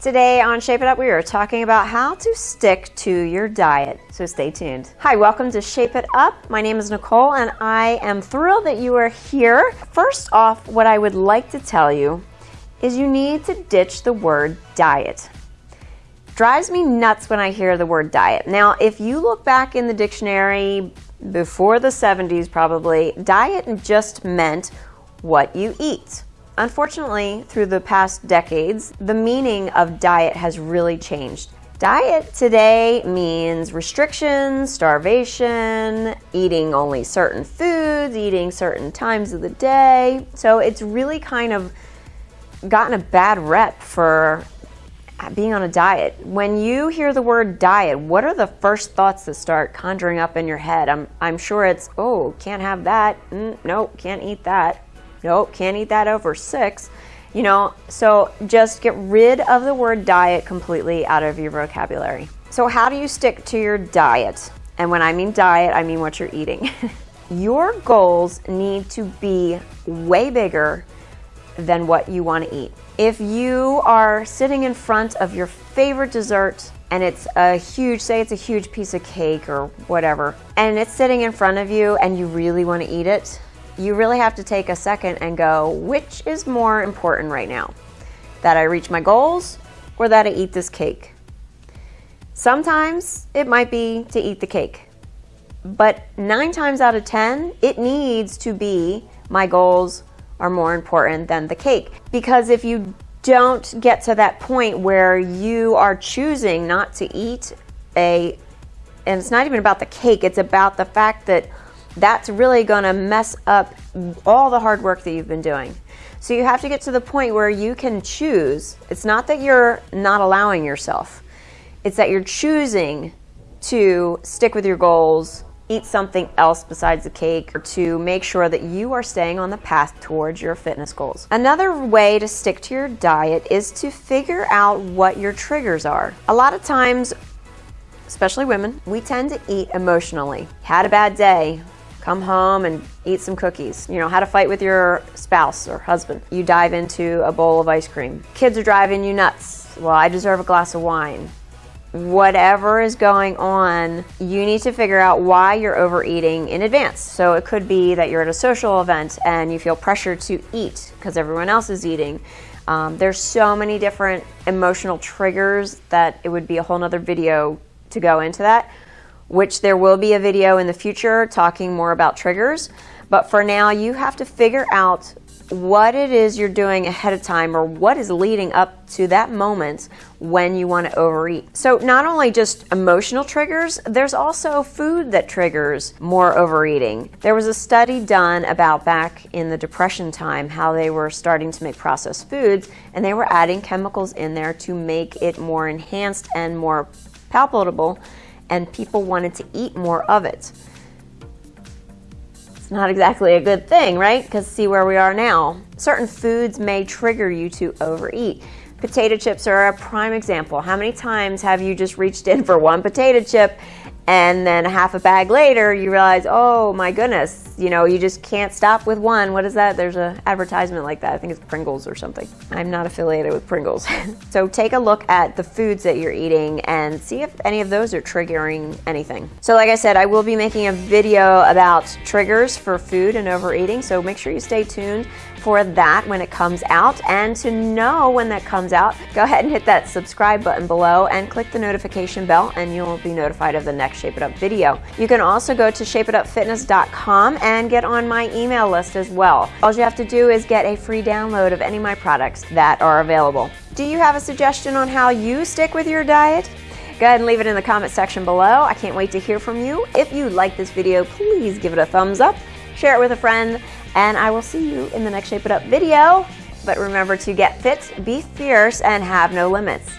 Today on Shape It Up, we are talking about how to stick to your diet. So stay tuned. Hi, welcome to Shape It Up. My name is Nicole and I am thrilled that you are here. First off, what I would like to tell you is you need to ditch the word diet. Drives me nuts when I hear the word diet. Now, if you look back in the dictionary before the 70s probably, diet just meant what you eat. Unfortunately, through the past decades, the meaning of diet has really changed. Diet today means restrictions, starvation, eating only certain foods, eating certain times of the day. So it's really kind of gotten a bad rep for being on a diet. When you hear the word diet, what are the first thoughts that start conjuring up in your head? I'm, I'm sure it's, oh, can't have that. Mm, nope, can't eat that. Nope, can't eat that over six. You know, so just get rid of the word diet completely out of your vocabulary. So how do you stick to your diet? And when I mean diet, I mean what you're eating. your goals need to be way bigger than what you want to eat. If you are sitting in front of your favorite dessert and it's a huge, say it's a huge piece of cake or whatever, and it's sitting in front of you and you really want to eat it, you really have to take a second and go, which is more important right now? That I reach my goals or that I eat this cake? Sometimes it might be to eat the cake, but nine times out of 10, it needs to be my goals are more important than the cake. Because if you don't get to that point where you are choosing not to eat a, and it's not even about the cake, it's about the fact that that's really going to mess up all the hard work that you've been doing. So you have to get to the point where you can choose. It's not that you're not allowing yourself. It's that you're choosing to stick with your goals, eat something else besides the cake, or to make sure that you are staying on the path towards your fitness goals. Another way to stick to your diet is to figure out what your triggers are. A lot of times, especially women, we tend to eat emotionally. Had a bad day, come home and eat some cookies. You know, how to fight with your spouse or husband. You dive into a bowl of ice cream. Kids are driving you nuts. Well, I deserve a glass of wine. Whatever is going on, you need to figure out why you're overeating in advance. So it could be that you're at a social event and you feel pressure to eat because everyone else is eating. Um, there's so many different emotional triggers that it would be a whole nother video to go into that which there will be a video in the future talking more about triggers. But for now, you have to figure out what it is you're doing ahead of time or what is leading up to that moment when you want to overeat. So not only just emotional triggers, there's also food that triggers more overeating. There was a study done about back in the depression time how they were starting to make processed foods and they were adding chemicals in there to make it more enhanced and more palatable and people wanted to eat more of it. It's not exactly a good thing, right? Because see where we are now. Certain foods may trigger you to overeat. Potato chips are a prime example. How many times have you just reached in for one potato chip and then half a bag later you realize oh my goodness you know you just can't stop with one. What is that? There's a advertisement like that. I think it's pringles or something. I'm not affiliated with pringles. So take a look at the foods that you're eating and see if any of those are triggering anything. So like i said i will be making a video about triggers for food and overeating. So make sure you stay tuned for that when it comes out. And to know when that comes out, go ahead and hit that subscribe button below and click the notification bell and you'll be notified of the next Shape It Up video. You can also go to shapeitupfitness.com and get on my email list as well. All you have to do is get a free download of any of my products that are available. Do you have a suggestion on how you stick with your diet? Go ahead and leave it in the comment section below. I can't wait to hear from you. If you like this video, please give it a thumbs up, share it with a friend, and I will see you in the next Shape It Up video. But remember to get fit, be fierce, and have no limits.